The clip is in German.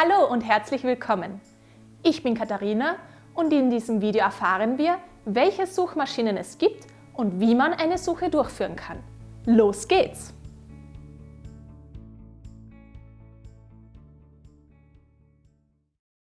Hallo und herzlich willkommen! Ich bin Katharina und in diesem Video erfahren wir, welche Suchmaschinen es gibt und wie man eine Suche durchführen kann. Los geht's!